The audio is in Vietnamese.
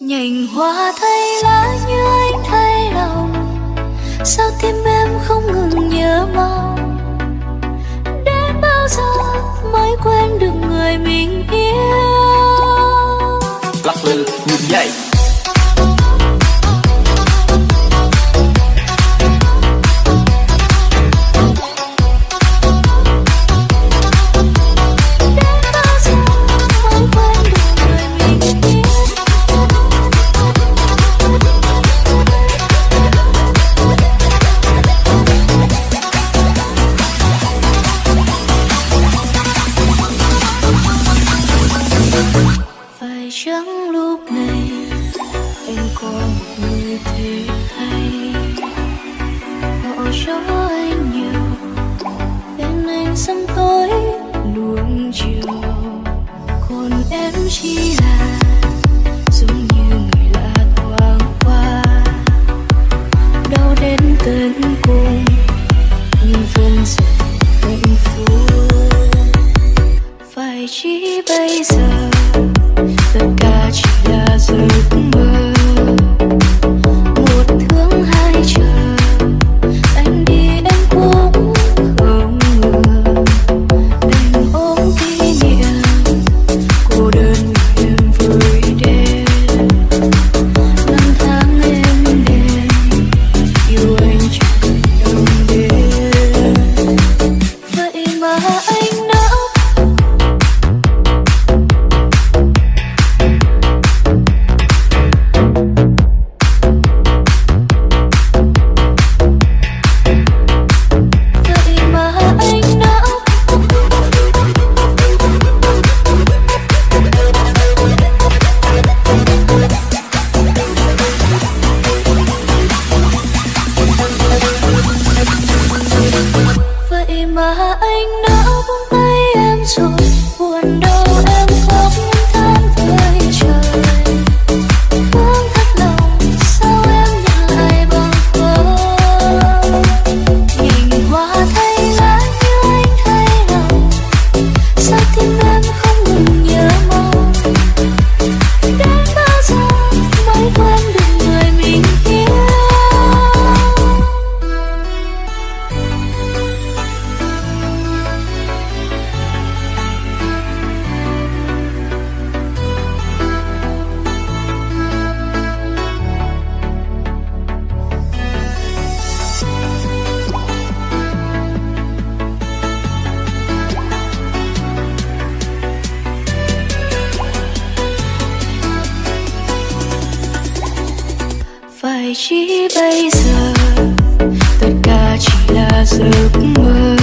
nhành hoa thay lá như anh thay lòng. Sao tim em không ngừng nhớ mong? Đến bao giờ mới quên được người mình yêu? Lắc lư như dậy trắng lúc này anh có một người thế hay. Họ cho anh nhiều, bên anh sớm tối luồng chiều. Còn em chỉ là giống như người lạ thoáng qua. Đau đến tận cùng, nhưng vẫn dần hạnh phúc. Phải chỉ bây giờ? mà anh đã buông tay em rồi. Buồn đau em khóc than với trời. Vương thắt lòng, sao em nhận lại bằng không nhìn hoa thay lá như anh thay lòng. Sao tim chỉ bây giờ. Tất cả chỉ là giấc mơ.